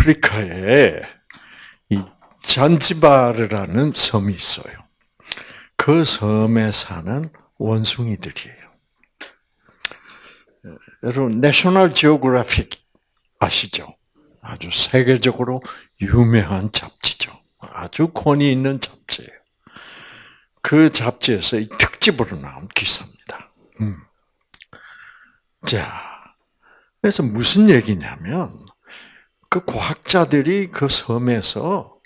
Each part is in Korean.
아프리카에 이 잔지바르라는 섬이 있어요. 그 섬에 사는 원숭이들이에요. 여러분 내셔널 지오그래픽 아시죠? 아주 세계적으로 유명한 잡지죠. 아주 권위 있는 잡지예요. 그 잡지에서 이 특집으로 나온 기사입니다. 음. 자, 그래서 무슨 얘기냐면 그 과학자들이 그 섬에서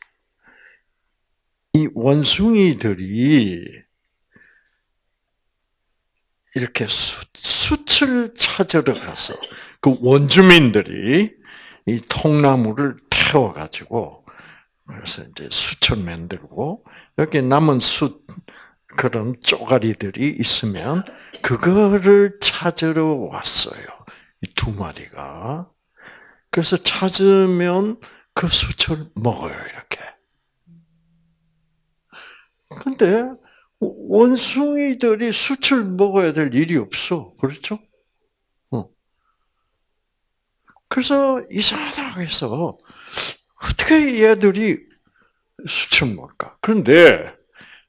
이 원숭이들이 이렇게 수, 숯을 찾으러 가서 그 원주민들이 이 통나무를 태워 가지고 그래서 이제 숯을 만들고 여기 남은 숯 그런 쪼가리들이 있으면 그거를 찾으러 왔어요. 이 두 마리가. 그래서 찾으면 그 숯을 먹어요, 이렇게. 근데 원숭이들이 숯을 먹어야 될 일이 없어. 그렇죠? 어. 그래서 이상하다 해서 어떻게 얘들이 숯을 먹을까? 그런데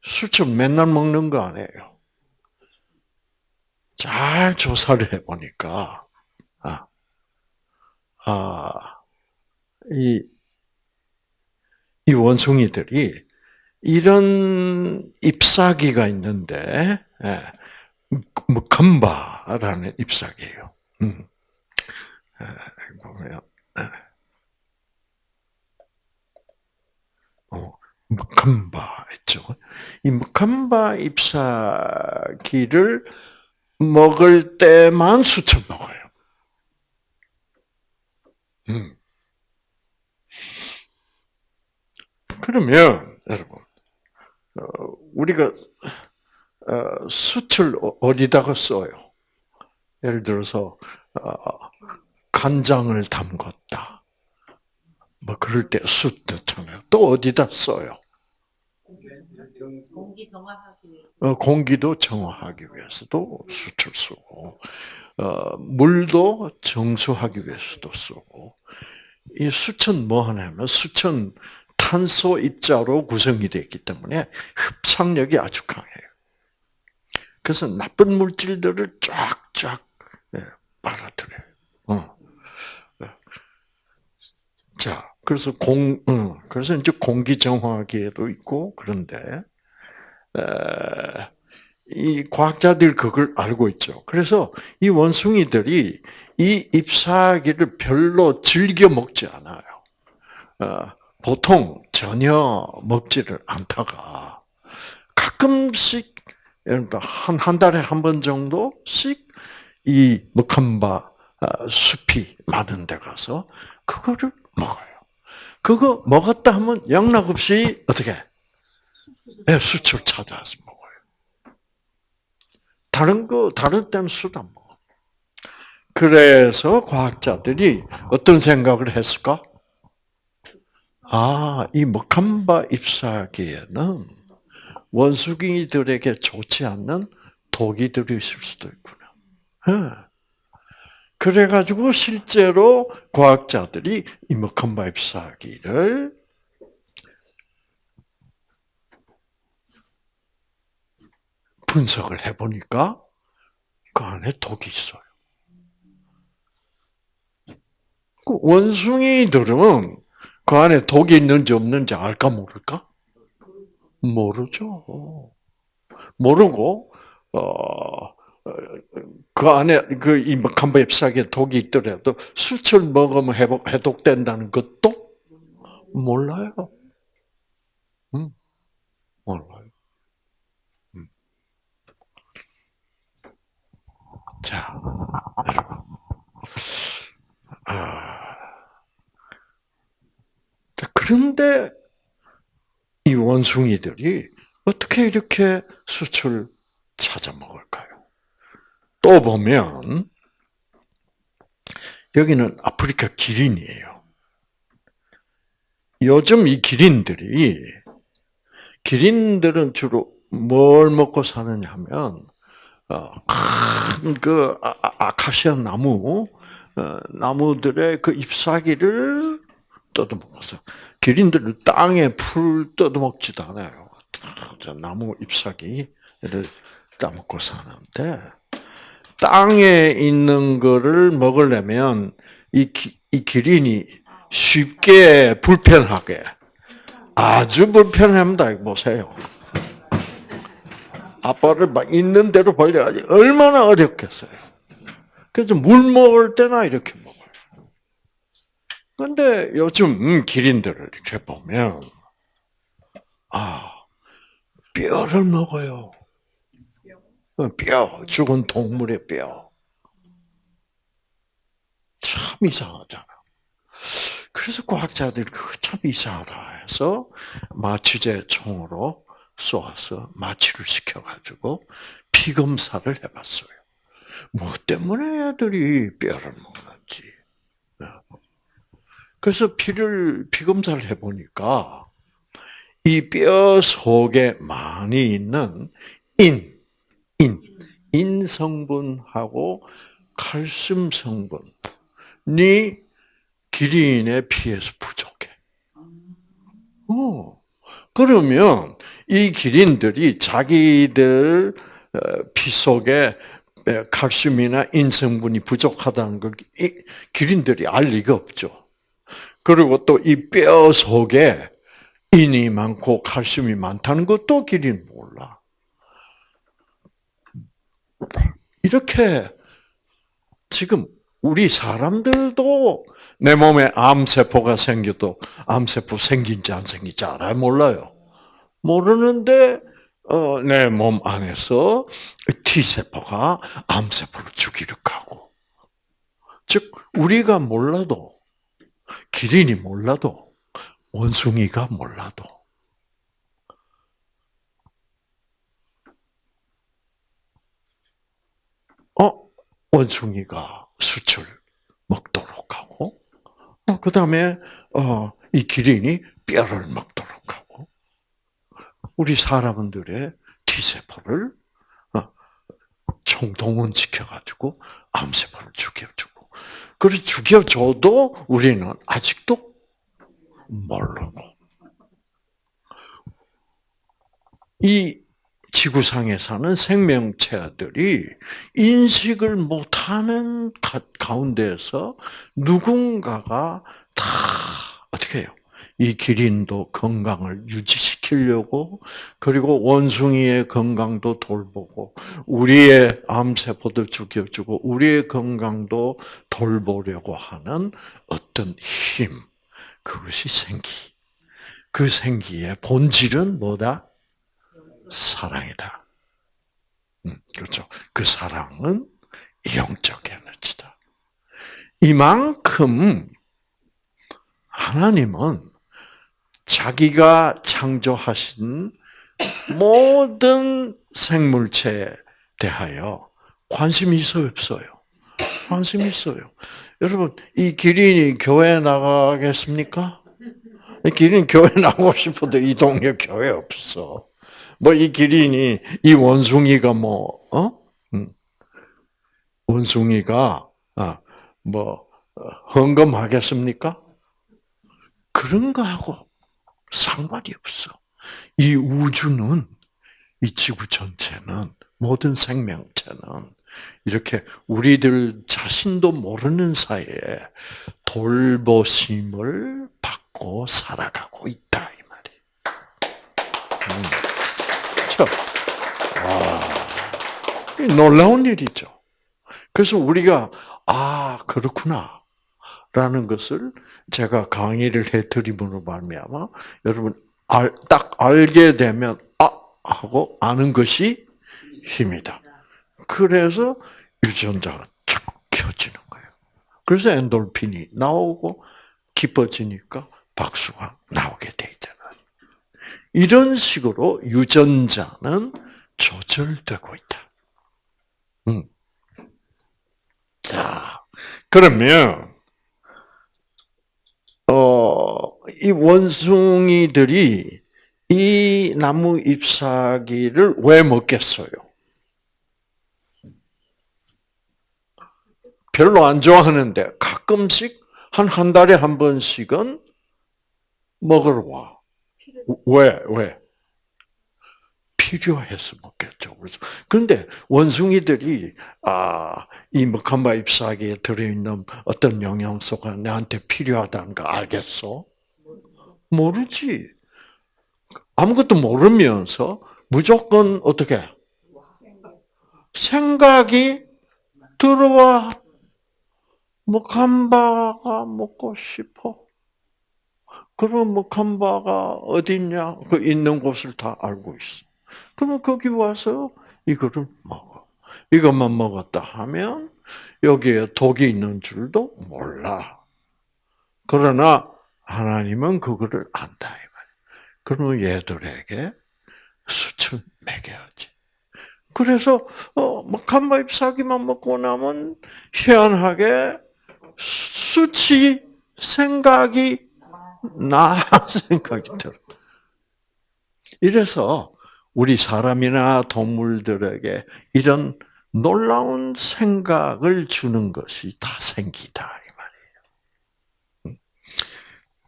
숯을 맨날 먹는 거 아니에요. 잘 조사를 해보니까, 아, 아, 이, 이 원숭이들이 이런 잎사귀가 있는데, 예, 무컴바라는 잎사귀예요. 음. 예, 보면, 예. 어, 무컴바 있죠. 이 무컴바 잎사귀를 먹을 때만 수쳐 먹어요. 음. 그러면 여러분, 어, 우리가 어, 숯을 어, 어디다가 써요? 예를 들어서 간장을 담궜다. 뭐 그럴 때 숯 넣잖아요. 또 어디다 써요? 공기 정화하기 위해서. 어, 공기도 정화하기 위해서도 숯을 쓰고, 어, 물도 정수하기 위해서도 쓰고, 이 숯은 뭐 하냐면, 숯은 탄소 입자로 구성이 되어 있기 때문에 흡착력이 아주 강해요. 그래서 나쁜 물질들을 쫙쫙 예, 빨아들여요. 어. 예. 자, 그래서 공, 어, 그래서 이제 공기 정화기에도 있고 그런데 이 과학자들 그걸 알고 있죠. 그래서 이 원숭이들이 이 잎사귀를 별로 즐겨 먹지 않아요. 어, 보통 전혀 먹지를 않다가 가끔씩 한, 한 달에 한 번 정도씩 이 먹한바 어, 숲이 많은 데 가서 그거를 먹어요. 그거 먹었다 하면 영락 없이 어떻게 네, 수출 먹어요. 다른 거 다른 때는 안 먹어. 그래서 과학자들이 어떤 생각을 했을까? 아, 이 먹한바 잎사귀에는 원숭이들에게 좋지 않는 독이 들어있을 수도 있구나. 네. 그래가지고 실제로 과학자들이 이 먹한바 잎사귀를 분석을 해보니까 그 안에 독이 있어요. 그 원숭이들은 그 안에 독이 있는지 없는지 알까 모를까? 모르죠. 모르고 어 그 안에 그이 먹한바 잎사귀에 독이 있더라도 수철 먹으면 해독된다는 것도 몰라요. 음, 몰라요. 음. 자, 여러분. 아, 그런데 이 원숭이들이 어떻게 이렇게 수출 찾아 먹을까요? 또 보면 여기는 아프리카 기린이에요. 요즘 이 기린들이 기린들은 주로 뭘 먹고 사느냐 하면 어, 큰그 아, 아, 아카시아 나무 어, 나무들의 그 잎사귀를 뜯어먹어서 기린들은 땅에 풀 뜯어먹지도 않아요. 저 나무 잎사귀를 따먹고 사는데 땅에 있는 거를 먹으려면 이, 기, 이 기린이 쉽게 불편하게 아주 불편합니다. 보세요. 아빠를 막 있는 대로 벌려야지 얼마나 어렵겠어요. 그래서 물 먹을 때나 이렇게 먹어요. 근데 요즘 기린들을 이렇게 보면 아 뼈를 먹어요. 어, 뼈 죽은 동물의 뼈. 참 이상하잖아. 그래서 과학자들이 그거 참 이상하다 해서 마취제 총으로 쏘아서 마취를 시켜가지고 피 검사를 해봤어요. 뭐 때문에 애들이 뼈를 먹는지. 그래서 피를 피 검사를 해보니까 이 뼈 속에 많이 있는 인, 인, 인 성분하고 칼슘 성분이 기린의 피에서 부족해. 어. 그러면 이 기린들이 자기들 어, 피 속에 칼슘이나 인성분이 부족하다는 걸 기린들이 알 리가 없죠. 그리고 또 이 뼈 속에 인이 많고 칼슘이 많다는 것도 기린 몰라. 이렇게 지금 우리 사람들도 내 몸에 암세포가 생겨도 암세포 생긴지 안 생긴지 알아요? 몰라요. 모르는데 어, 내 몸 안에서 T세포가 암세포를 죽이려 하고 즉 우리가 몰라도 기린이 몰라도 원숭이가 몰라도 어 원숭이가 수출 먹도록 하고 어, 그 다음에 어, 이 기린이 뼈를 먹도록 하고 우리 사람들의 T세포를 어, 총동원 시켜가지고 암세포를 죽여주고 그래 죽여줘도 우리는 아직도 모르고. 이 지구상에 사는 생명체들이 인식을 못하는 가운데에서 누군가가 다 어떻게 해요? 이 기린도 건강을 유지시키려고 그리고 원숭이의 건강도 돌보고 우리의 암세포도 죽여주고 우리의 건강도 돌보려고 하는 어떤 힘 그것이 생기. 그 생기의 본질은 뭐다? 사랑이다. 음, 그렇죠. 그 사랑은 영적 에너지다. 이만큼 하나님은 자기가 창조하신 모든 생물체에 대하여 관심이 있어요, 없어요? 관심이 있어요. 여러분, 이 기린이 교회 나가겠습니까? 이 기린 교회 나가고 싶어도 이 동네 교회 없어. 뭐 이 기린이 이 원숭이가 뭐 어? 음. 원숭이가 아, 뭐 헌금하겠습니까? 그런 거하고 상관이 없어. 이 우주는 이 지구 전체는 모든 생명체는 이렇게 우리들 자신도 모르는 사이에 돌보심을 받고 살아가고 있다 이 말이. 음. 그렇죠? 와, 놀라운 일이죠. 그래서 우리가 아 그렇구나 라는 것을 제가 강의를 해드림으로 말미암아 여러분 알, 딱 알게 되면 아 하고 아는 것이 힘이다. 그래서 유전자가 쫙 켜지는 거예요. 그래서 엔돌핀이 나오고 기뻐지니까 박수가 나오게 돼. 이런 식으로 유전자는 조절되고 있다. 음. 자, 그러면 어, 이 원숭이들이 이 나무 잎사귀를 왜 먹겠어요? 별로 안 좋아하는데 가끔씩 한 한 달에 한 번씩은 먹으러 와. 왜? 왜? 필요해서 먹겠죠. 그래서 그런데 원숭이들이 아이 먹한바 잎사귀에 들어있는 어떤 영양소가 나한테 필요하다는 거 알겠어? 모르지. 아무것도 모르면서 무조건 어떻게 생각이 들어와 먹한바가 먹고 싶어. 그럼 먹한바가 어딨냐? 그 있는 곳을 다 알고 있어. 그러면 거기 와서 이거를 먹어. 이것만 먹었다 하면 여기에 독이 있는 줄도 몰라. 그러나 하나님은 그거를 안다 이 말이야. 그러면 얘들에게 수출 먹여야지. 그래서 어, 막한바 잎사귀만 먹고 나면 희한하게 수치 생각이 나 생각이 들어. 이래서 우리 사람이나 동물들에게 이런 놀라운 생각을 주는 것이 다 생기다 이 말이에요.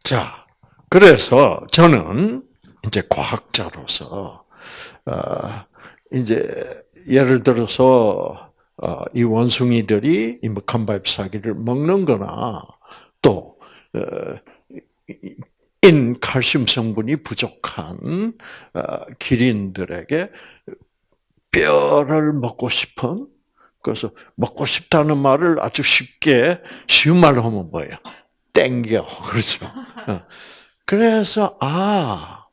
자, 그래서 저는 이제 과학자로서 어, 이제 예를 들어서 어, 이 원숭이들이 이 먹한 바잎 사기를 먹는거나 또 어, 인 칼슘 성분이 부족한 어, 기린들에게 뼈를 먹고 싶은 그래서 먹고 싶다는 말을 아주 쉽게 쉬운 말로 하면 뭐예요? 땡겨 그렇죠. 어. 그래서 아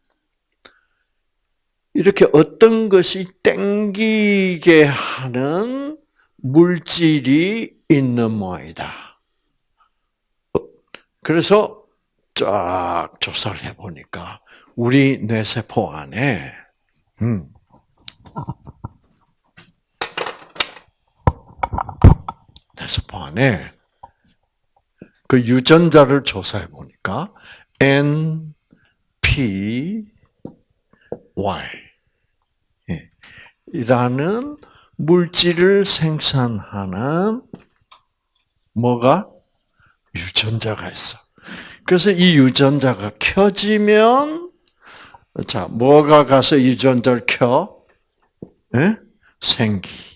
이렇게 어떤 것이 땡기게 하는 물질이 있는 모양이다. 어, 그래서 쫙 조사를 해보니까 우리 뇌세포 안에 음, 뇌세포 안에 그 유전자를 조사해 보니까 N, P, Y. 예, 이라는 물질을 생산하는 뭐가? 유전자가 있어. 그래서 이 유전자가 켜지면 자 뭐가 가서 유전자를 켜? 네? 생기.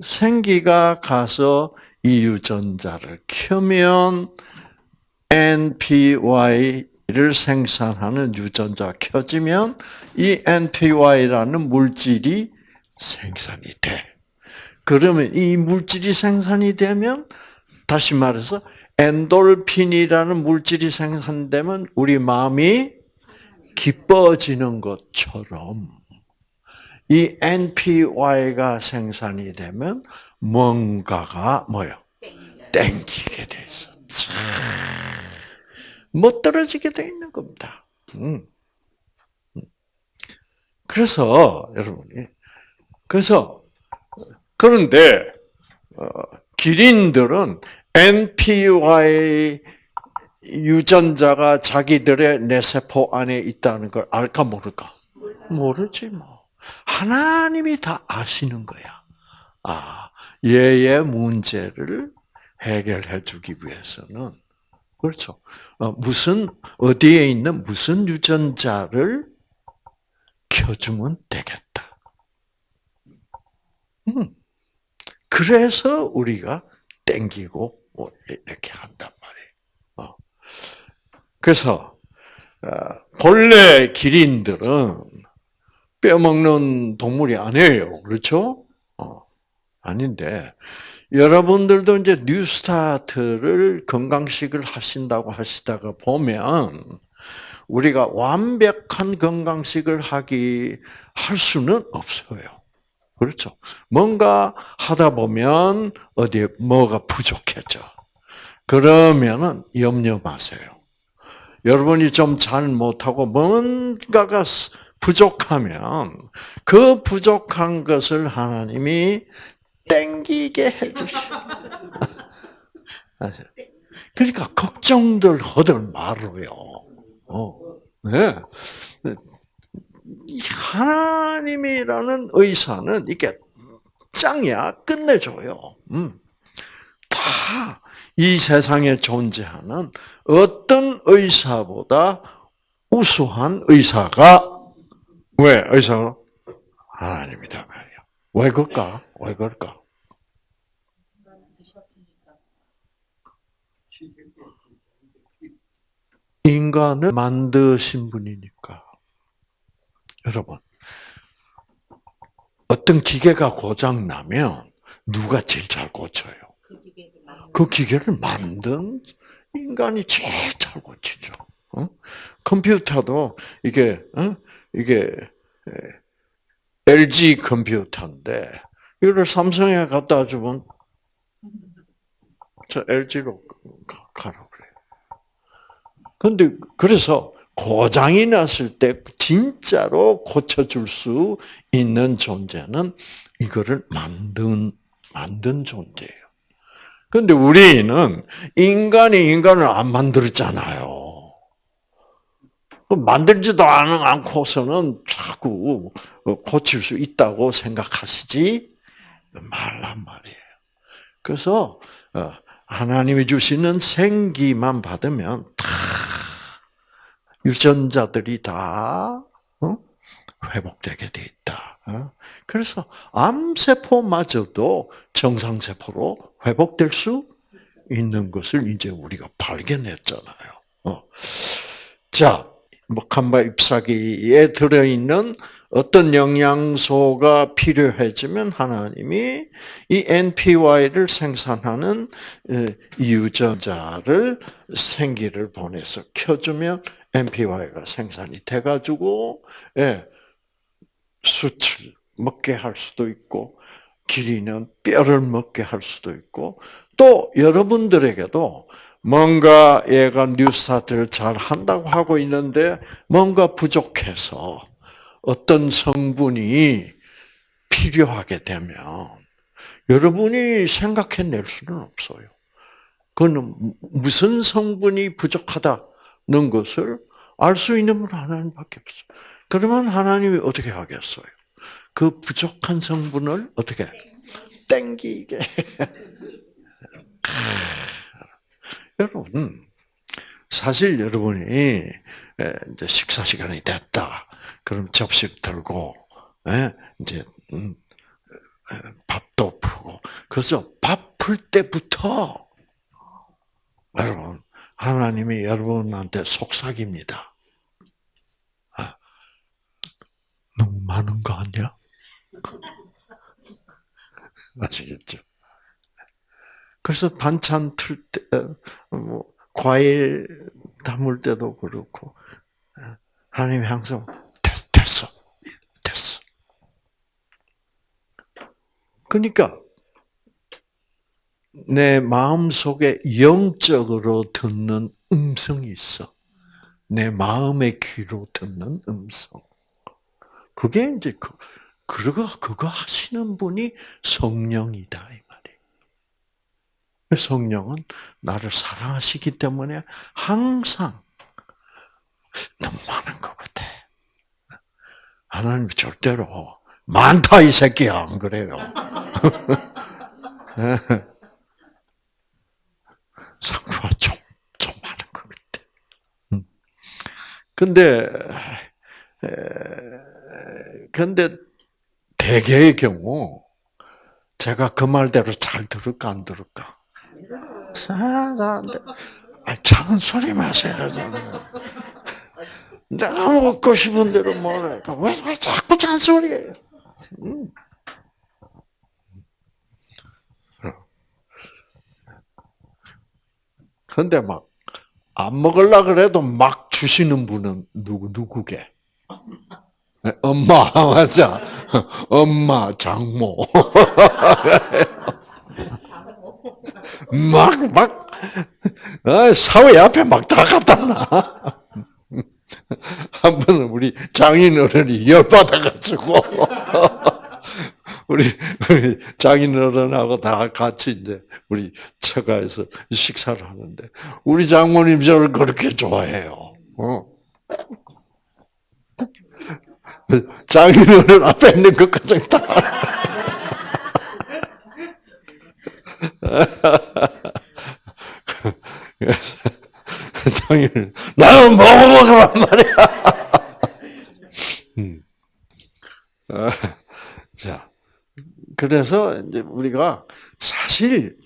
생기가 가서 이 유전자를 켜면 NPY를 생산하는 유전자 켜지면 이 NPY라는 물질이 생산이 돼. 그러면 이 물질이 생산이 되면 다시 말해서 엔돌핀이라는 물질이 생산되면 우리 마음이 기뻐지는 것처럼 이 NPY가 생산이 되면 뭔가가 뭐요? 땡기게 돼 있어. 못 떨어지게 돼 있는 겁니다. 음. 음. 그래서 여러분이 그래서 그런데 어, 기린들은 NPY 유전자가 자기들의 뇌세포 안에 있다는 걸 알까 모를까? 모르지 뭐. 하나님이 다 아시는 거야. 아, 얘의 문제를 해결해 주기 위해서는 그렇죠. 어, 무슨 어디에 있는 무슨 유전자를 켜주면 되겠다. 음. 그래서 우리가 땡기고 뭐 이렇게 한단 말이에요. 어. 그래서 어, 본래 기린들은 뼈 먹는 동물이 아니에요. 그렇죠? 어. 아닌데 여러분들도 이제 뉴스타트를 건강식을 하신다고 하시다가 보면 우리가 완벽한 건강식을 하기 할 수는 없어요. 그렇죠. 뭔가 하다 보면 어디에 뭐가 부족해져. 그러면은 염려 마세요. 여러분이 좀 잘 못하고 뭔가가 부족하면 그 부족한 것을 하나님이 땡기게 해주시. 그러니까 걱정들 허들 말로요. 어, 네. 하나님이라는 의사는 이게 짱이야 끝내줘요. 음. 다 이 세상에 존재하는 어떤 의사보다 우수한 의사가 왜 의사가 하나님이다 말이야. 왜 그럴까? 왜 그럴까? 인간을 만드신 분이니까. 여러분, 어떤 기계가 고장 나면 누가 제일 잘 고쳐요? 그 기계를 만든 인간이 제일 잘 고치죠. 어? 컴퓨터도 이게 어? 이게 LG 컴퓨터인데 이걸 삼성에 갖다 주면 저 LG로 가라 그래요. 근데 그래서 고장이 났을 때 진짜로 고쳐줄 수 있는 존재는 이거를 만든 만든 존재예요. 근데 우리는 인간이 인간을 안 만들었잖아요. 만들지도 않고서는 자꾸 고칠 수 있다고 생각하시지 말란 말이에요. 그래서 어, 하나님이 주시는 생기만 받으면 다 유전자들이 다 어? 회복되게 돼 있다. 어? 그래서 암세포마저도 정상세포로 회복될 수 있는 것을 이제 우리가 발견했잖아요. 자, 목한바 잎사귀에 들어있는 어떤 영양소가 필요해지면 하나님이 이 NPY를 생산하는 유전자를 생기를 보내서 켜주면 NPY가 생산이 돼가지고 예, 수출 먹게 할 수도 있고 기리는 뼈를 먹게 할 수도 있고 또 여러분들에게도 뭔가 얘가 뉴스타트를 잘 한다고 하고 있는데 뭔가 부족해서 어떤 성분이 필요하게 되면 여러분이 생각해낼 수는 없어요. 그는 무슨 성분이 부족하다 는 것을 알 수 있는 분 하나님밖에 없어요. 그러면 하나님이 어떻게 하겠어요? 그 부족한 성분을 어떻게 땡기게 여러분, 사실 여러분이 이제 식사 시간이 됐다. 그럼 접시 들고 이제 음, 밥도 푸고 그래서 밥 풀 때부터 여러분 하나님이 여러분한테 속삭입니다. 아, 너무 많은 거 아니야? 아시겠죠? 그래서 반찬 틀 때, 어, 뭐, 과일 담을 때도 그렇고, 어, 하나님이 항상, 됐, 됐어. 됐어. 그러니까, 내 마음 속에 영적으로 듣는 음성이 있어. 내 마음의 귀로 듣는 음성. 그게 이제 그, 그거, 그거 하시는 분이 성령이다. 성령은 나를 사랑하시기 때문에 항상 너무 많은 것 같아. 하나님 절대로 많다 이 새끼야 안 그래요? 상부가 좀, 좀 많은 것 같아. 음. 근데, 근데 대개의 경우 제가 그 말대로 잘 들을까 안 들을까? 아, 잔소리 마세요. 내가 먹고 싶은 대로 먹으니까 왜, 왜 자꾸 잔소리해요? 음. 근데 막, 안 먹을라 그래도 막 주시는 분은 누구, 누구게? 엄마, 맞아. 엄마, 장모. 막, 막, 어, 사회 앞에 막 다 갖다 놔. 한 번은 우리 장인 어른이 열받아가지고, 우리, 우리 장인 어른하고 다 같이 이제 우리 처가에서 식사를 하는데, 우리 장모님 저를 그렇게 좋아해요. 어. 장인 어른 앞에 있는 것까지 다. 이상일 나는 먹어보란 말이야. 음. 어, 자, 그래서 이제 우리가 사실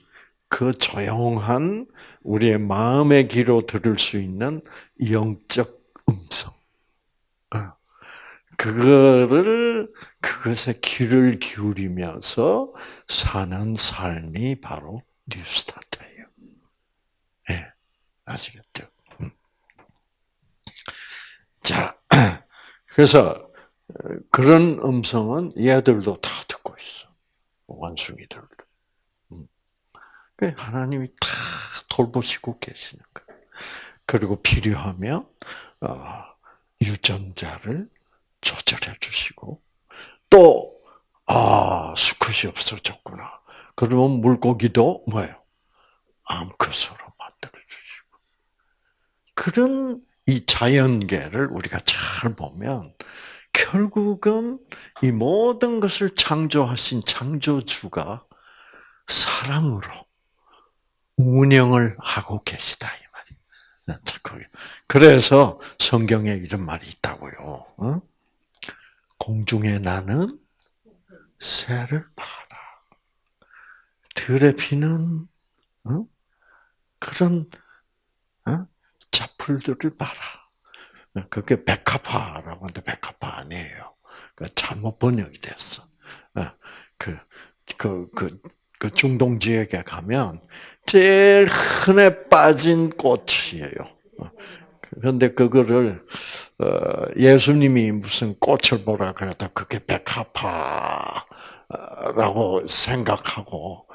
그 조용한 우리의 마음의 귀로 들을 수 있는 영적 음성. 어, 그거를 그것에 귀를 기울이면서 사는 삶이 바로 뉴 스타트예요. 예, 네, 아시겠죠? 음. 자, 그래서 그런 음성은 얘들도 다 듣고. 원숭이들도. 음. 그 하나님이 다 돌보시고 계시는 거예요. 그리고 필요하면 어, 유전자를 조절해 주시고 또 아, 수컷이 없어졌구나. 그러면 물고기도 뭐예요? 암컷으로 만들어 주시고. 그런 이 자연계를 우리가 잘 보면 결국은 이 모든 것을 창조하신 창조주가 사랑으로 운영을 하고 계시다 이 말이. 그래서 성경에 이런 말이 있다고요. 공중에 나는 새를 봐라. 들에 피는 그런 자풀들을 봐라. 그게 백합화라고 하는데 백합화 아니에요. 그 잘못 번역이 됐어. 어, 그, 그, 그, 그 중동 지역에 가면 제일 흔해 빠진 꽃이에요. 어, 그런데 그거를 어, 예수님이 무슨 꽃을 보라 그래도 그게 백합화라고 생각하고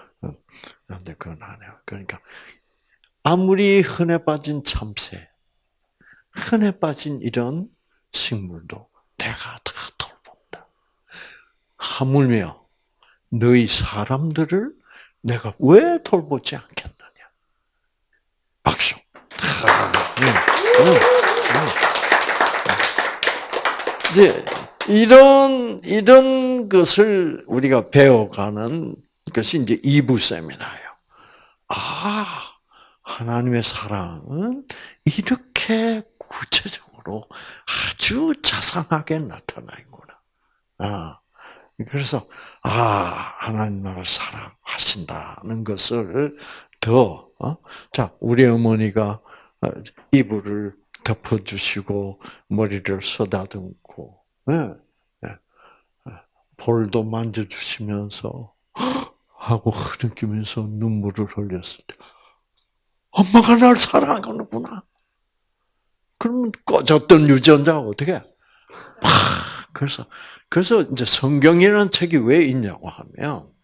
그런데 그건 아니에요. 그러니까 아무리 흔해 빠진 참새 흔해 빠진 이런 식물도 내가 다 돌본다. 하물며 너희 사람들을 내가 왜 돌보지 않겠느냐. 박수. 응, 응, 응. 이제 이런 이런 것을 우리가 배워가는 것이 이제 2부 세미나예요. 아, 하나님의 사랑은 이렇게 구체적으로 아주 자상하게 나타나 있구나. 아, 그래서 아 하나님 나를 사랑하신다는 것을 더 어? 자, 우리 어머니가 어, 이불을 덮어주시고 머리를 쓰다듬고 네, 네. 볼도 만져주시면서 하고 흐느끼면서 눈물을 흘렸을 때 엄마가 날 사랑하는구나. 그러면 꺼졌던 유전자가 어떻게? 막 그래서 그래서 이제 성경이라는 책이 왜 있냐고 하면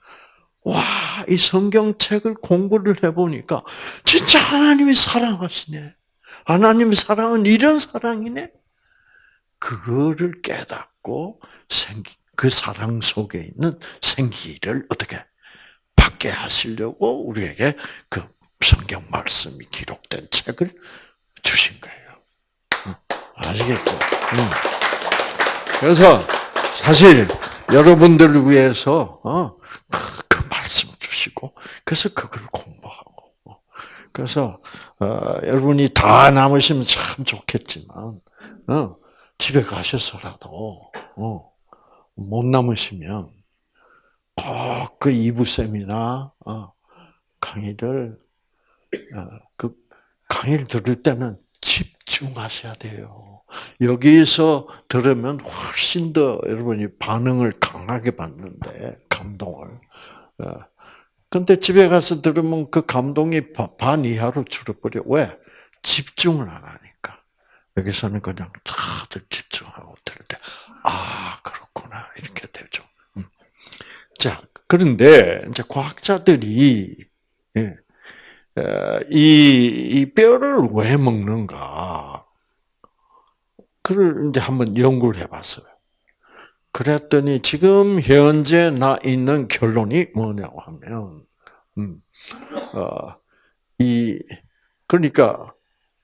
와, 이 성경책을 공부를 해보니까 진짜 하나님이 사랑하시네. 하나님의 사랑은 이런 사랑이네. 그거를 깨닫고 생기, 그 사랑 속에 있는 생기를 어떻게 받게 하시려고 우리에게 그 성경 말씀이 기록된 책을 주신 거예요. 아시겠죠? 그래서 사실 여러분들을 위해서 어, 그, 그 말씀 주시고 그래서 그걸 공부하고 어. 그래서 어, 여러분이 다 남으시면 참 좋겠지만 어, 집에 가셔서라도 어, 못 남으시면 꼭 그 이부 세미나 어, 강의를 어, 그 강의를 들을 때는 집 중하셔야 돼요. 여기서 들으면 훨씬 더 여러분이 반응을 강하게 받는데 감동을. 어, 근데 집에 가서 들으면 그 감동이 반 이하로 줄어버려. 왜? 집중을 안 하니까. 여기서는 그냥 다들 집중하고 들을 때, 아, 그렇구나. 이렇게 되죠. 음. 자, 그런데 이제 과학자들이, 예, 이, 이 뼈를 왜 먹는가? 그걸 이제 한번 연구를 해봤어요. 그랬더니 지금 현재 나 있는 결론이 뭐냐고 하면, 음, 어, 이, 그러니까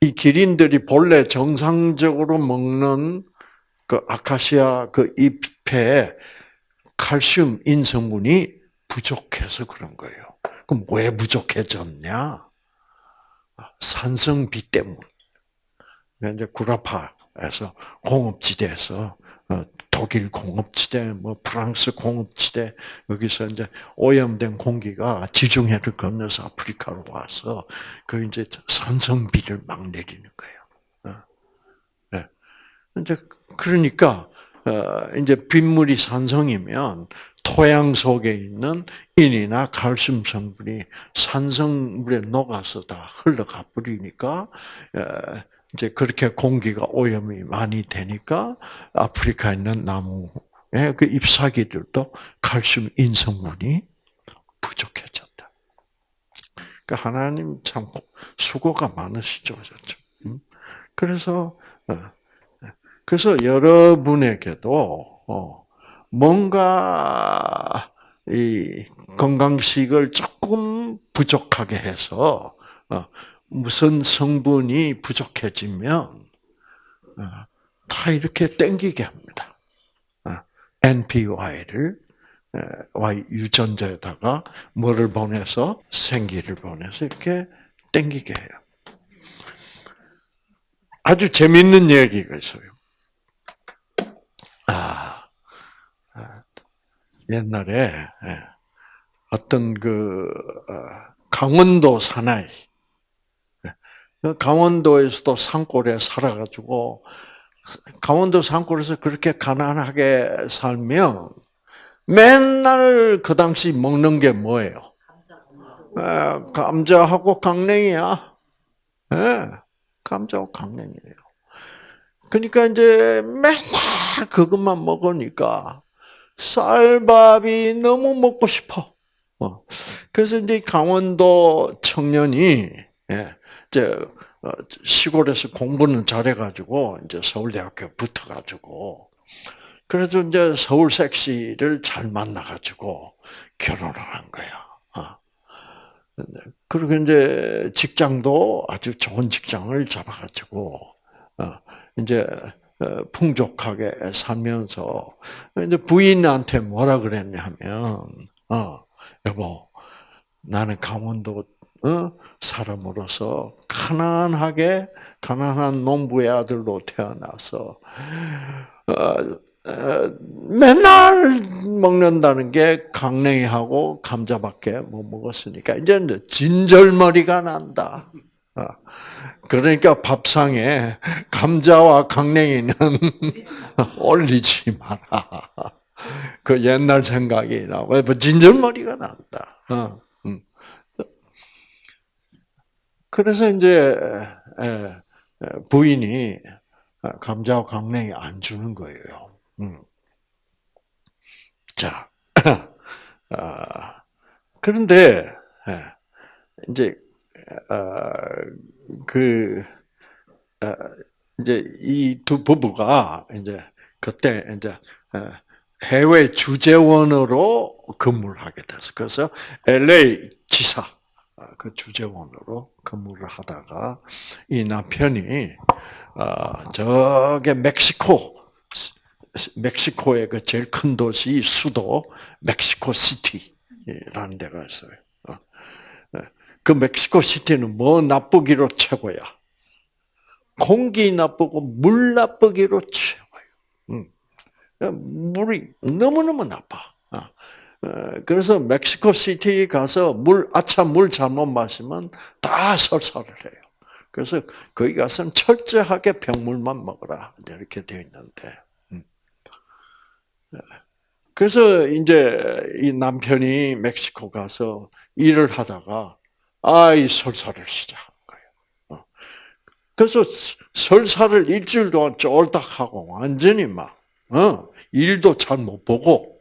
이 기린들이 본래 정상적으로 먹는 그 아카시아 그 잎에 칼슘 인성분이 부족해서 그런 거예요. 그럼 왜 부족해졌냐? 산성비 때문. 이제 구라파 에서 공업지대에서 어, 독일 공업지대, 뭐 프랑스 공업지대 여기서 이제 오염된 공기가 지중해를 건너서 아프리카로 와서 그 이제 산성비를 막 내리는 거예요. 네. 이제 그러니까 이제 빗물이 산성이면 토양 속에 있는 인이나 칼슘 성분이 산성물에 녹아서 다 흘러가 버리니까 이제 그렇게 공기가 오염이 많이 되니까 아프리카에 있는 나무의 그 잎사귀들도 칼슘 인성분이 부족해졌다. 그러니까 하나님 참 수고가 많으시죠, 음? 그래서 어, 그래서 여러분에게도 어, 뭔가 이 건강식을 조금 부족하게 해서 어, 무슨 성분이 부족해지면 어, 다 이렇게 땡기게 합니다. NPY를 Y 유전자에다가 뭐를 보내서 생기를 보내서 이렇게 땡기게 해요. 아주 재밌는 얘기가 있어요. 옛날에 예, 어떤 그 어, 강원도 사나이 강원도에서도 산골에 살아가지고 강원도 산골에서 그렇게 가난하게 살면 맨날 그 당시 먹는 게 뭐예요? 예, 감자하고 강냉이야. 감자하고 강냉이에요. 그러니까 이제 맨날 그것만 먹으니까 쌀밥이 너무 먹고 싶어. 어. 그래서 이제 강원도 청년이 예, 이제 어, 시골에서 공부는 잘해가지고 이제 서울대학교 붙어가지고 그래서 이제 서울 섹시를 잘 만나가지고 결혼을 한 거야. 어. 그리고 이제 직장도 아주 좋은 직장을 잡아가지고 이제 어, 풍족하게 살면서 이제 부인한테 뭐라 그랬냐면 어 여보 나는 강원도 어, 사람으로서 가난하게 가난한 농부의 아들로 태어나서 어, 어, 맨날 먹는다는 게 강냉이하고 감자밖에 못 먹었으니까 이제 진절머리가 난다. 어. 그러니까 밥상에 감자와 강냉이는 올리지 마라. 그 옛날 생각이 나. 왜뭐 진절머리가 난다. 어, 음. 그래서 이제 부인이 감자와 강냉이 안 주는 거예요. 음. 자, 아, 그런데 이제 어, 그 어, 이제 이 두 부부가 이제 그때 이제 어, 해외 주재원으로 근무를 하게 됐어. 그래서 LA 지사 그 주재원으로 근무를 하다가 이 남편이 저게 멕시코 멕시코의 그 제일 큰 도시 수도 멕시코 시티라는 데가 있어요. 그 멕시코 시티는 뭐 나쁘기로 최고야. 공기 나쁘고 물 나쁘기로 최고예요. 물이 너무너무 나빠. 어. 어, 그래서 멕시코 시티 가서 물, 아차 물 잘못 마시면 다 설사를 해요. 그래서 거기 가서는 철저하게 병물만 먹어라. 이렇게 되어 있는데. 음. 그래서 이제 이 남편이 멕시코 가서 일을 하다가 아이 설사를 시작한 거예요. 어. 그래서 설사를 일주일 동안 쫄딱 하고 완전히 막 어, 일도 잘 못 보고 어.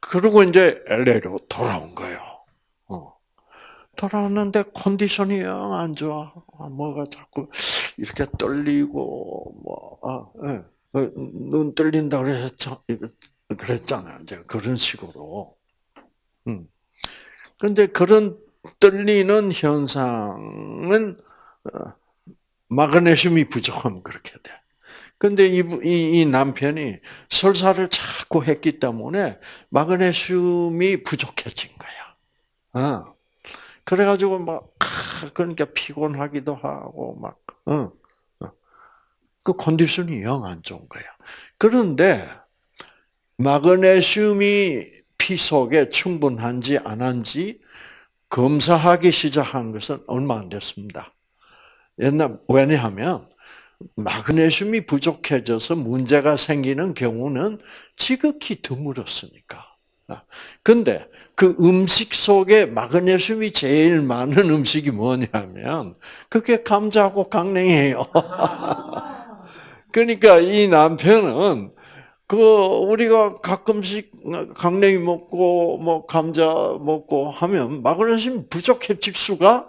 그리고 이제 LA로 돌아온 거예요. 돌아왔는데 컨디션이 영 안 좋아. 뭐가 자꾸 이렇게 떨리고 뭐 아, 예. 눈 떨린다 그랬잖 그랬잖아요. 이제 그런 식으로. 음. 근데 그런 떨리는 현상은 어, 마그네슘이 부족하면 그렇게 돼. 근데 이, 이, 이, 남편이 설사를 자꾸 했기 때문에 마그네슘이 부족해진 거야. 어. 그래가지고 막, 그러니까 피곤하기도 하고, 막, 어. 어. 그 컨디션이 영 안 좋은 거야. 그런데 마그네슘이 피 속에 충분한지 안 한지 검사하기 시작한 것은 얼마 안 됐습니다. 옛날 왜냐하면 마그네슘이 부족해져서 문제가 생기는 경우는 지극히 드물었으니까. 근데 그 음식 속에 마그네슘이 제일 많은 음식이 뭐냐면 그게 감자하고 강냉이에요. 그러니까 이 남편은 그 우리가 가끔씩 강냉이 먹고 뭐 감자 먹고 하면 마그네슘 부족해 질 수가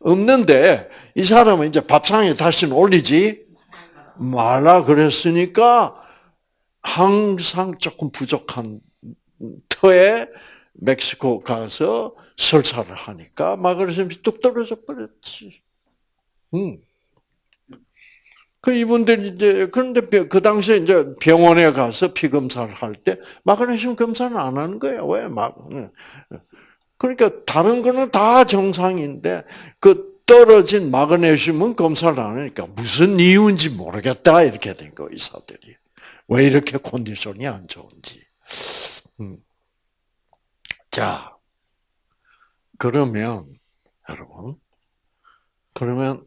없는데 이 사람은 이제 밥상에 다시는 올리지 말라 그랬으니까 항상 조금 부족한 터에 멕시코 가서 설사를 하니까 마그네슘이 뚝 떨어져 버렸지. 음. 그 이분들 이제 그런데 그 당시에 이제 병원에 가서 피 검사를 할 때 마그네슘 검사는 안 하는 거예요. 왜 막? 그러니까 다른 거는 다 정상인데 그 떨어진 마그네슘은 검사를 안 하니까 무슨 이유인지 모르겠다 이렇게 된 거 의사들이 왜 이렇게 컨디션이 안 좋은지. 음. 자 그러면 여러분 그러면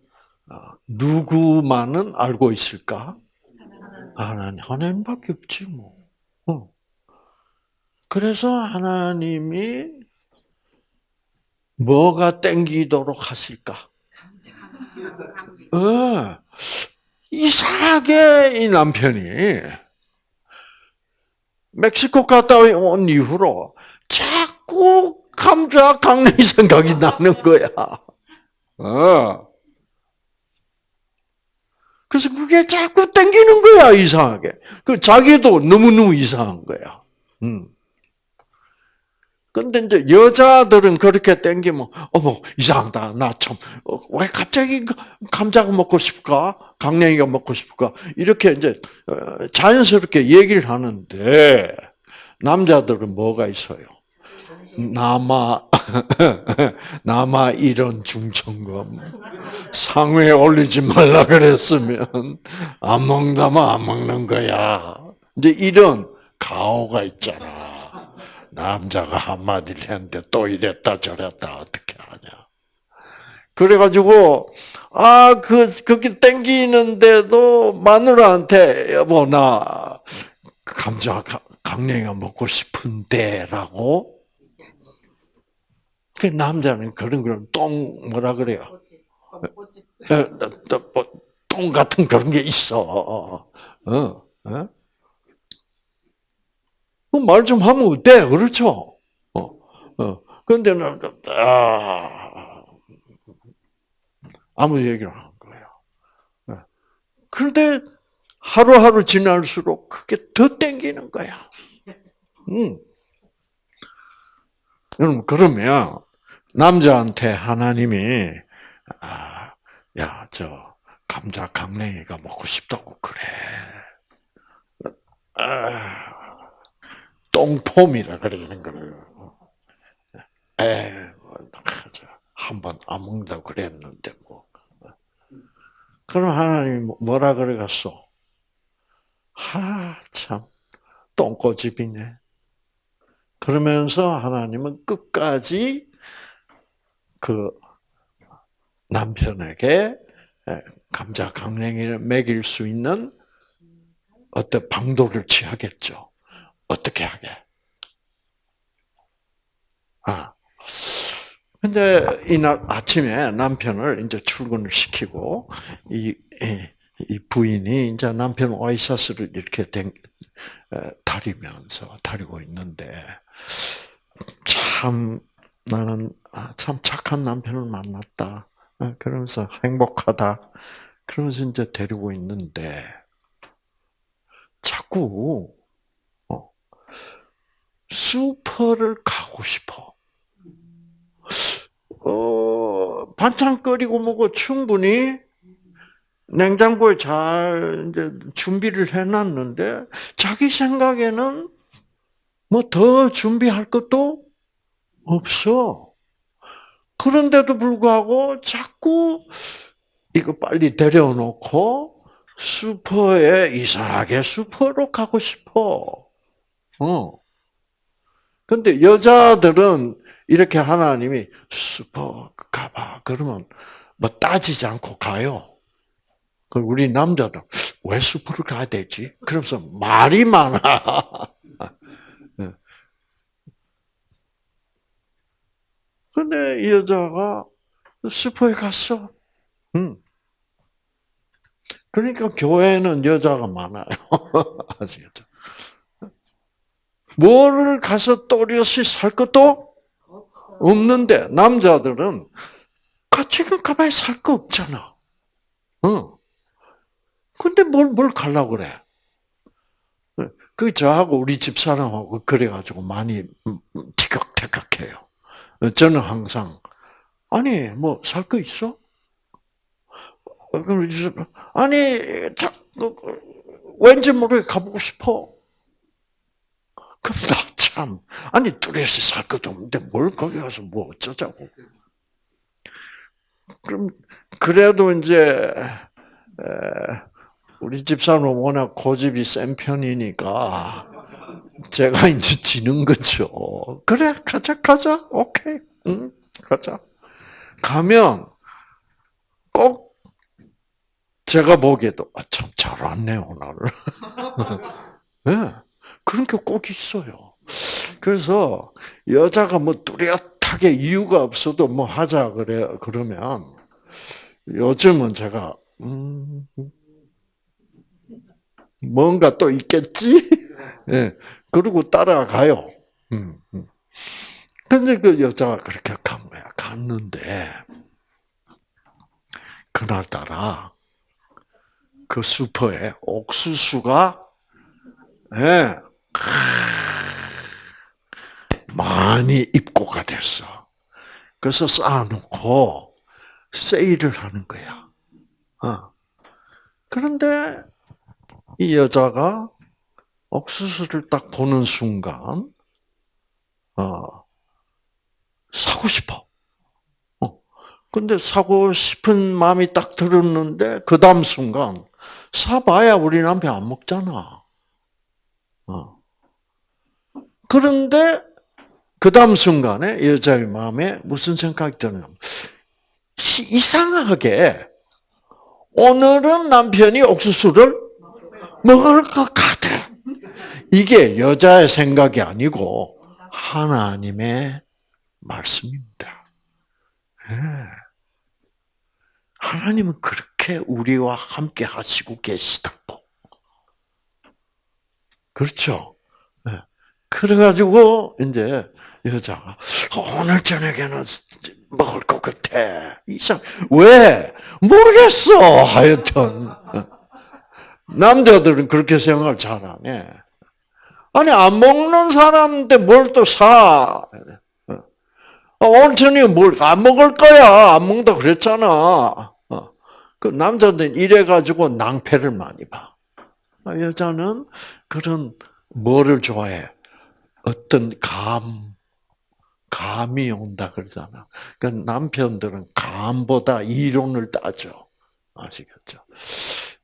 어, 누구만은 알고 있을까? 하나님, 하나님밖에 없지 뭐. 어. 그래서 하나님이 뭐가 땡기도록 하실까? 어, 이상하게 이 남편이 멕시코 갔다 온 이후로 자꾸 감자 강냉이 생각이 나는 거야. 어. 그래서 그게 자꾸 땡기는 거야, 이상하게. 그 자기도 너무너무 이상한 거야. 음. 근데 이제 여자들은 그렇게 땡기면, 어머, 이상하다. 나 참, 어, 왜 갑자기 그 감자가 먹고 싶을까? 강냉이가 먹고 싶을까? 이렇게 이제 어, 자연스럽게 얘기를 하는데, 남자들은 뭐가 있어요? 남아, 남아 이런 중천금 상회에 올리지 말라 그랬으면 안 먹다면 안 먹는 거야. 이제 이런 가오가 있잖아. 남자가 한마디를 했는데 또 이랬다 저랬다 어떻게 하냐. 그래가지고 아, 그, 그게 땡기는데도 마누라한테, 여보, 나, 감자, 강냉이가 먹고 싶은데, 라고 그 남자는 그런 걸똥 뭐라 그래요? 뭐, 똥 같은 그런 게 있어. 어? 어? 그 말좀 하면 어때? 그렇죠? 어, 어. 근데 아, 아무 얘기를 안 거예요. 네. 그런데 하루하루 지날수록 그게 더 땡기는 거야. 음. 여러분, 그러면, 남자한테 하나님이 아, 야, 저 감자 강냉이가 먹고 싶다고 그래. 아, 똥폼이라 그러는 거예요. 에, 한번 안 먹는다고 그랬는데 뭐. 그럼 하나님 뭐라 그래갔어? 하, 참, 똥꼬집이네. 그러면서 하나님은 끝까지 그 남편에게 감자 강냉이를 먹일 수 있는 어떤 방도를 취하겠죠. 어떻게 하게? 아. 근데 이날 아침에 남편을 이제 출근을 시키고 이, 이 부인이 이제 남편 와이셔츠를 이렇게 다리면서 다리고 있는데 참 나는 아, 참 착한 남편을 만났다. 아, 그러면서 행복하다. 그러면서 이제 데리고 있는데 자꾸 어, 슈퍼를 가고 싶어. 어, 반찬 끓이고 뭐고 충분히 냉장고에 잘 이제 준비를 해놨는데 자기 생각에는 뭐 더 준비할 것도 없어. 그런데도 불구하고 자꾸 이거 빨리 데려놓고 슈퍼에 이상하게 슈퍼로 가고 싶어. 어. 근데 여자들은 이렇게 하나님이 슈퍼 가봐. 그러면 뭐 따지지 않고 가요. 그 우리 남자들 왜 슈퍼를 가야 되지? 그러면서 말이 많아. 예. 근데 이 여자가 슈퍼에 갔어. 응. 그러니까 교회는 여자가 많아요. 아시겠죠? 뭐를 가서 또렷이 살 것도 없는데 남자들은 지금 가만히 살 거 없잖아. 어. 근데 뭘, 뭘 가려고 그래? 그 저하고 우리 집사람하고 그래가지고 많이 티격태격해요. 저는 항상 아니 뭐 살 거 있어? 아니 자, 그, 그, 왠지 모르게 가보고 싶어. 그럼 나 참 아니 뚜렷이 살 것도 없는데 뭘 거기 가서 뭐 어쩌자고. 그럼 그래도 이제 우리 집사람은 워낙 고집이 센 편이니까 제가 이제 지는 거죠. 그래 가자 가자 오케이 응 가자. 가면 꼭 제가 보기에도 아, 참 잘 왔네 오늘. 네, 그런 게 꼭 있어요. 그래서 여자가 뭐 뚜렷하게 이유가 없어도 뭐 하자 그래 그러면 요즘은 제가 음, 뭔가 또 있겠지? 예. 네, 그리고 따라가요. 음, 음. 근데 그 여자가 그렇게 간 거야. 갔는데, 그날따라, 그 슈퍼에 옥수수가, 예, 네, 많이 입고가 됐어. 그래서 쌓아놓고, 세일을 하는 거야. 어. 그런데 이 여자가 옥수수를 딱 보는 순간, 어, 사고 싶어. 어. 근데 사고 싶은 마음이 딱 들었는데, 그 다음 순간, 사봐야 우리 남편 안 먹잖아. 어. 그런데, 그 다음 순간에 여자의 마음에 무슨 생각이 드냐면, 이상하게, 오늘은 남편이 옥수수를 먹을 것 같아. 이게 여자의 생각이 아니고 하나님의 말씀입니다. 네. 하나님은 그렇게 우리와 함께 하시고 계시다고. 그렇죠? 네. 그래가지고 이제 여자가 오늘 저녁에는 먹을 것 같아. 이상 왜 모르겠어. 하여튼 남자들은 그렇게 생각을 잘 안 해. 아니, 안 먹는 사람인데 뭘 또 사. 어, 오늘 저녁에 뭘 안 먹을 거야. 안 먹는다 그랬잖아. 어. 그 남자들은 이래가지고 낭패를 많이 봐. 아, 여자는 그런 뭐를 좋아해? 어떤 감, 감이 온다 그러잖아. 그 남편들은 감보다 이론을 따져. 아시겠죠?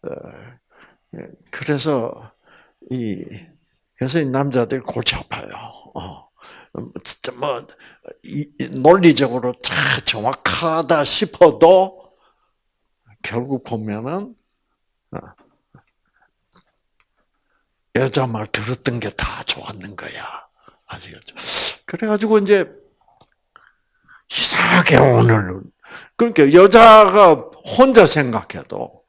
어, 예, 그래서 이 그래서 이 남자들 골치 아파요. 어. 진짜 뭐 논리적으로 참 정확하다 싶어도 결국 보면은 어, 여자 말 들었던 게 다 좋았는 거야. 아시겠죠? 그래가지고 이제 이상하게 오늘 그러니까 여자가 혼자 생각해도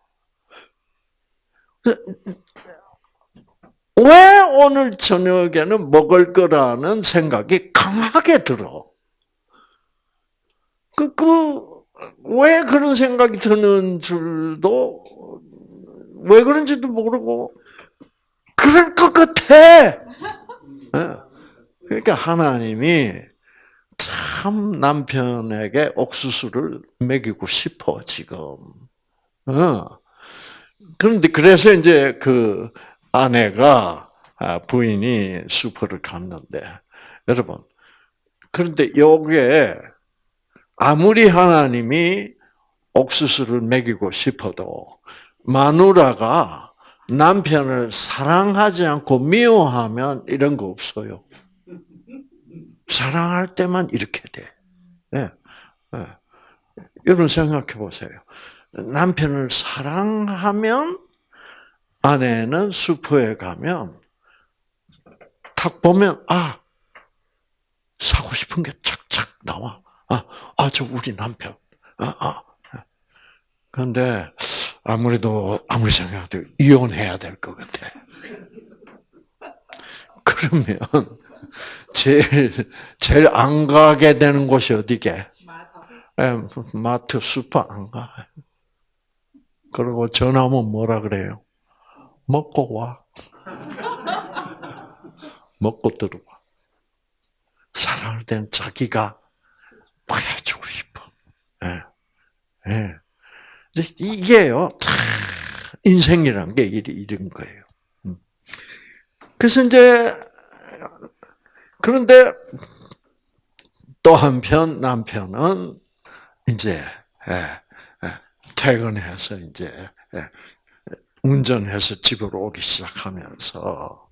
왜 오늘 저녁에는 먹을 거라는 생각이 강하게 들어. 그, 그, 왜 그런 생각이 드는 줄도, 왜 그런지도 모르고, 그럴 것 같아! 예. 그러니까 하나님이 참 남편에게 옥수수를 먹이고 싶어, 지금. 어. 그런데 그래서 이제 그 아내가 아, 부인이 슈퍼를 갔는데 여러분 그런데 요게 아무리 하나님이 옥수수를 먹이고 싶어도 마누라가 남편을 사랑하지 않고 미워하면 이런 거 없어요. 사랑할 때만 이렇게 돼. 네. 네. 여러분 생각해 보세요. 남편을 사랑하면 아내는 슈퍼에 가면 탁 보면 아 사고 싶은 게 착착 나와. 아, 아, 저 우리 남편. 아, 아. 근데 아무래도 아무리 생각해도 이혼해야 될 것 같아. 그러면 제일 제일 안 가게 되는 곳이 어디게? 예, 마트, 슈퍼 안 가. 그리고 전화하면 뭐라 그래요? 먹고 와. 먹고 들어와. 사랑할 땐 자기가 보여주고 싶어. 예. 예. 이게요, 인생이란 게 이런 거예요. 음. 그래서 이제, 그런데 또 한편 남편은 이제, 예, 예, 퇴근해서 이제, 예, 운전해서 집으로 오기 시작하면서,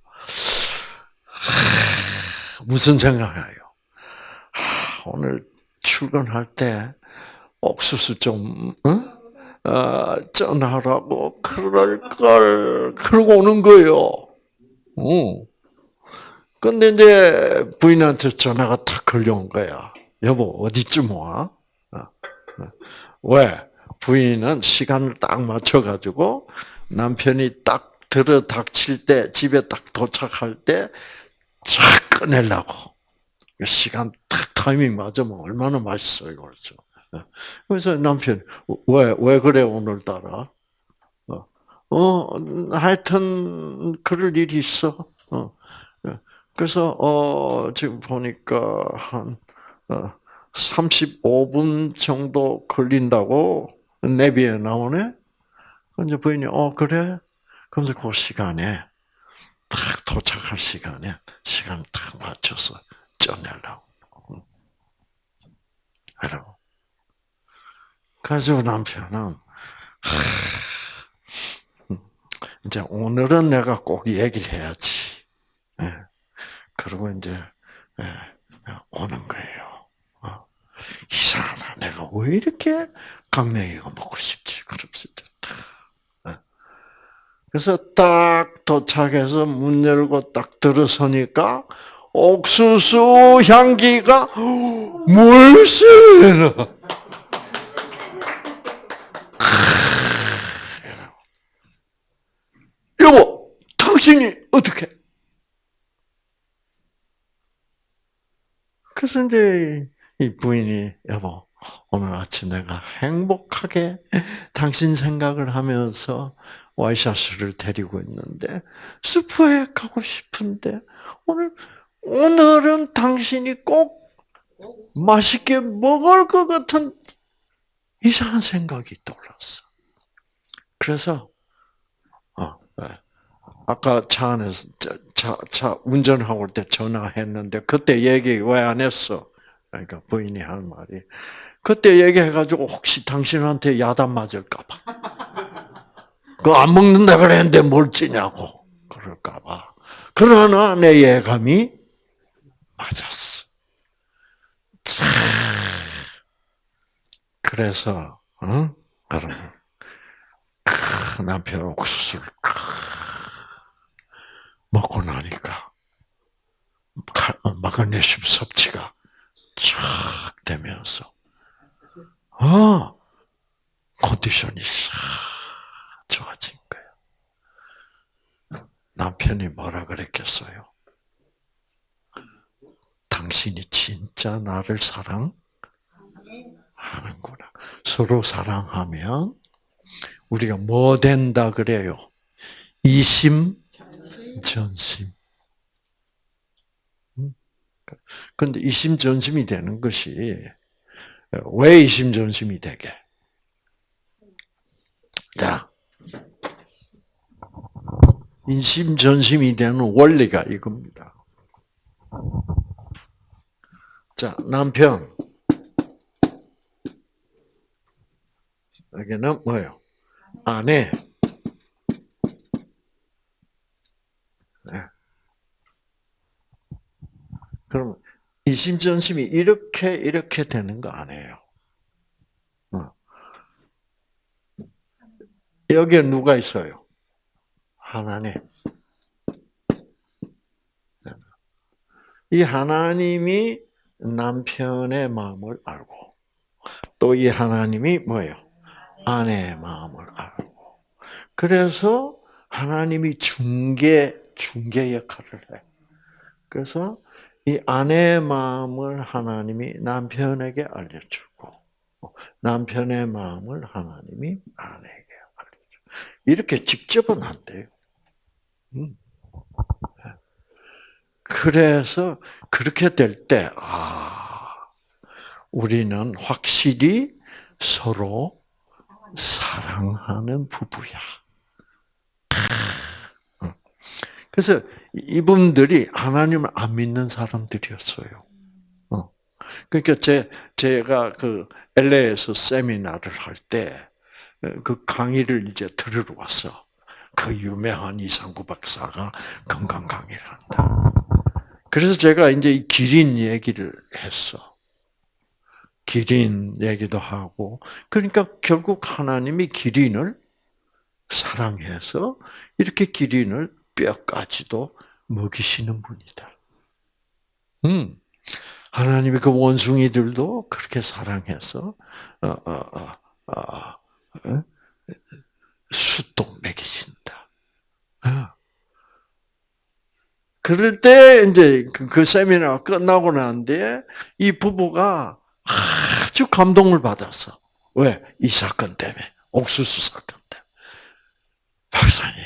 무슨 생각해요? 오늘 출근할 때 옥수수 좀, 응? 어, 전하라고 그럴 걸 그러고 오는 거예요. 응. 근데 이제 부인한테 전화가 탁 걸려온 거야. 여보 어디쯤 와? 어, 어. 왜? 부인은 시간을 딱 맞춰가지고 남편이 딱 들어 닥칠 때 집에 딱 도착할 때 착 꺼내려고. 시간 딱 타이밍 맞으면 얼마나 맛있어요, 그렇죠? 그래서 남편, 왜, 왜 그래, 오늘따라? 어, 어, 하여튼, 그럴 일이 있어. 어. 그래서, 어, 지금 보니까 한, 어, 35분 정도 걸린다고 내비에 나오네? 이제 부인이, 어, 그래? 그래서 그 시간에 딱 도착할 시간에 시간 딱 맞춰서 쪄내려고. 여러분. 그래서 남편은 이제 오늘은 내가 꼭 얘기를 해야지. 예. 그리고 이제 예, 오는 거예요. 어. 이상하다. 내가 왜 이렇게 강냉이가 먹고 싶지? 그러면서 그래서 딱 도착해서 문 열고 딱 들어서니까 옥수수 향기가 물씬 여보, 당신이 어떻게? 그래서 이제 이 부인이 여보 오늘 아침 내가 행복하게 당신 생각을 하면서 와이샤스를 데리고 있는데 슈퍼에 가고 싶은데 오늘 오늘은 당신이 꼭 맛있게 먹을 것 같은 이상한 생각이 떠올랐어. 그래서 어, 네. 아까 차 안에서 차, 차 운전하고 올 때 전화했는데 그때 얘기 왜 안 했어? 그러니까 부인이 한 말이 그때 얘기해가지고 혹시 당신한테 야단 맞을까봐. 그거 안 먹는다 그랬는데 뭘 찌냐고. 그럴까봐. 그러나 내 예감이 맞았어. 그래서, 응? 여러분, 남편 옥수수를 먹고 나니까, 마그네슘 섭취가 쫙 되면서, 아, 컨디션이 싹 좋아진 거예요. 남편이 뭐라 그랬겠어요? 당신이 진짜 나를 사랑하는구나. 서로 사랑하면 우리가 뭐 된다 그래요? 이심 전심. 근데 이심전심이 되는 것이 왜 이심전심이 되게? 자, 인심전심이 되는 원리가 이겁니다. 자, 남편. 여기는 뭐예요? 아내. 네. 그러면 이심전심이 이렇게 이렇게 되는 거 아니에요. 어. 여기에 누가 있어요? 하나님. 이 하나님이 남편의 마음을 알고 또 이 하나님이 뭐예요? 아내의 마음을 알고 그래서 하나님이 중개 중개 역할을 해. 그래서 이 아내의 마음을 하나님이 남편에게 알려주고 남편의 마음을 하나님이 아내에게 알려주고 이렇게 직접은 안 돼요. 음. 그래서 그렇게 될 때, 아, 우리는 확실히 서로 사랑하는 부부야. 그래서 이분들이 하나님을 안 믿는 사람들이었어요. 어. 그러니까 제 제가 그 LA에서 세미나를 할 때 그 강의를 이제 들으러 왔어. 그 유명한 이상구 박사가 건강 강의를 한다. 그래서 제가 이제 이 기린 얘기를 했어. 기린 얘기도 하고, 그러니까 결국 하나님이 기린을 사랑해서 이렇게 기린을 뼈까지도 먹이시는 분이다. 음. 하나님이 그 원숭이들도 그렇게 사랑해서 어, 어, 어, 어, 숫도 먹이신다. 어. 그럴 때 이제 그, 그 세미나가 끝나고 난 뒤에 이 부부가 아주 감동을 받았어. 왜? 이 사건 때문에. 옥수수 사건 때문에. 박사님,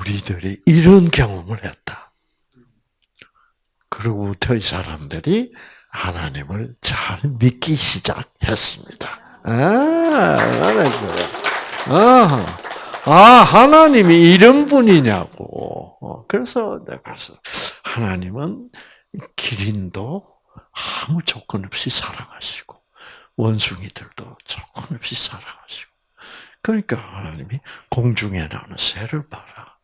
우리들이 이런 경험을 했다. 그러고부터 이 사람들이 하나님을 잘 믿기 시작했습니다. 아. 아, 아, 하나님이 이런 분이냐고. 어, 그래서 내가 그래서 하나님은 기린도 아무 조건 없이 사랑하시고 원숭이들도 조건 없이 사랑하시고 그러니까 하나님이 공중에 나는 새를 봐라.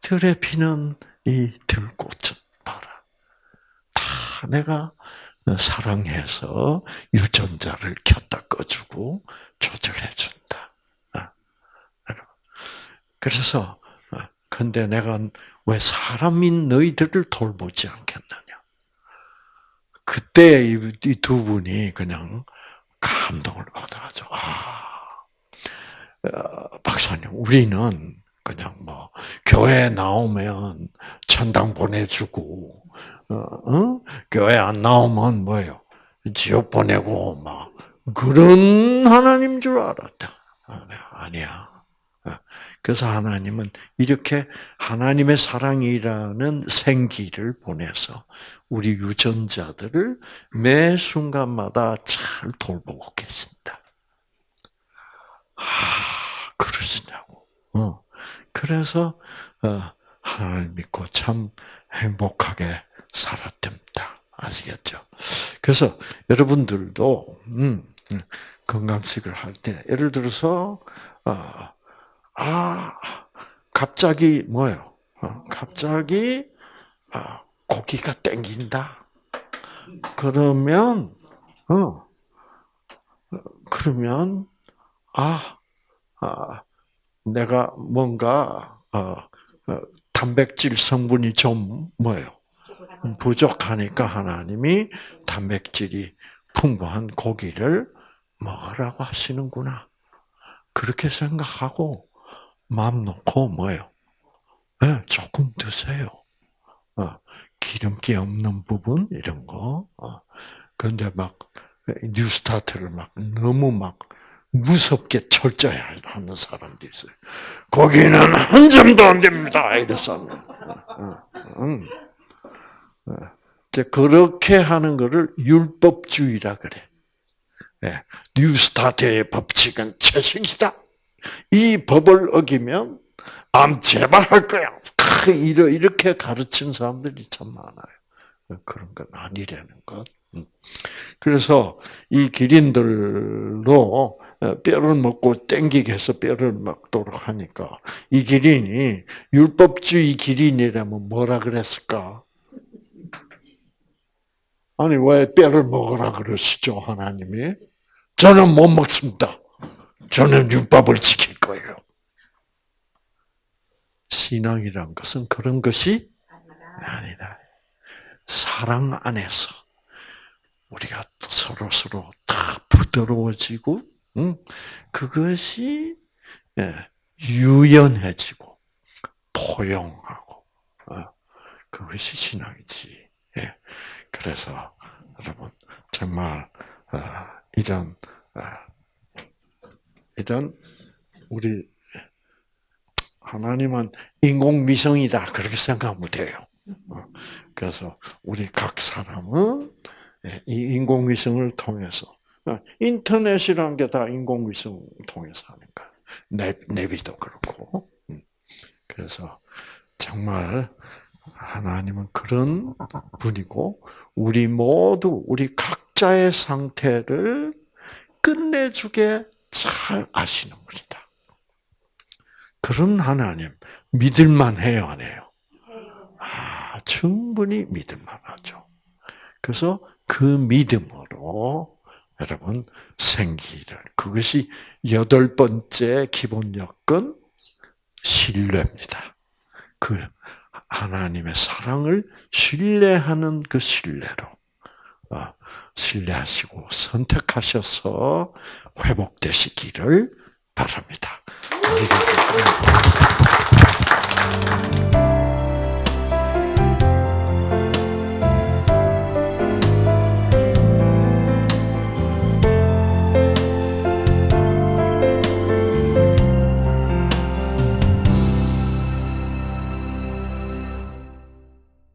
들에 피는 이 들꽃을 봐라. 다 내가 사랑해서 유전자를 켰다 꺼주고 조절해 준다. 아, 그래서 근데 내가 왜 사람인 너희들을 돌보지 않겠느냐? 그때 이 두 분이 그냥 감동을 받아가지고 아 어, 박사님 우리는 그냥 뭐 교회 나오면 천당 보내주고 어, 어? 교회 안 나오면 뭐요 지옥 보내고 막 그런 하나님 줄 알았다. 아니야. 그래서 하나님은 이렇게 하나님의 사랑이라는 생기를 보내서 우리 유전자들을 매 순간마다 잘 돌보고 계신다. 아, 그러시냐고. 어. 그래서 어, 하나님 믿고 참 행복하게 살았답니다. 아시겠죠? 그래서 여러분들도 음, 음 건강식을 할 때 예를 들어서 어, 아, 갑자기 뭐요? 어, 갑자기 아, 고기가 땡긴다. 그러면 어 그러면 아, 아 내가 뭔가 어, 어, 단백질 성분이 좀 뭐예요? 부족하니까 하나님이 단백질이 풍부한 고기를 먹으라고 하시는구나. 그렇게 생각하고 마음 놓고 뭐예요? 네, 조금 드세요. 어, 기름기 없는 부분 이런 거. 어, 그런데 막 뉴스타트를 막 너무 막 무섭게 철저히 하는 사람들이 있어요. 거기는 한 점도 안 됩니다. 이래서 그렇게 하는 것을 율법주의라 그래. 예, 뉴스타트의 법칙은 채식이다. 이 법을 어기면 암 제발 할 거야. 이렇게 가르친 사람들이 참 많아요. 그런 건 아니라는 것. 음. 그래서 이 기린들도 뼈를 먹고 땡기게 해서 뼈를 먹도록 하니까 이 기린이 율법주의 기린이라면 뭐라 그랬을까? 아니 왜 뼈를 먹으라 그러시죠 하나님이? 저는 못 먹습니다. 저는 율법을 지킬 거예요. 신앙이란 것은 그런 것이 아니다. 사랑 안에서 우리가 또 서로 서로 다 부드러워지고, 응? 그것이 예, 유연해지고 포용하고 어, 그것이 신앙이지. 예. 그래서 여러분 정말 어, 이런 어, 이런 우리 하나님은 인공위성이다 그렇게 생각하면 돼요. 그래서 우리 각 사람은 예, 이 인공위성을 통해서 인터넷이라는 게 다 인공위성 통해서 거야. 내비도 그렇고. 음. 그래서 정말 하나님은 그런 분이고 우리 모두 우리 각자의 상태를 끝내주게 잘 아시는 분이다. 그런 하나님 믿을만 해요, 안 해요? 아, 충분히 믿을만 하죠. 그래서 그 믿음으로 여러분 생기를 그것이 여덟 번째 기본 여건 신뢰입니다. 그 하나님의 사랑을 신뢰하는 그 신뢰로 어, 신뢰하시고 선택하셔서 회복되시기를 바랍니다.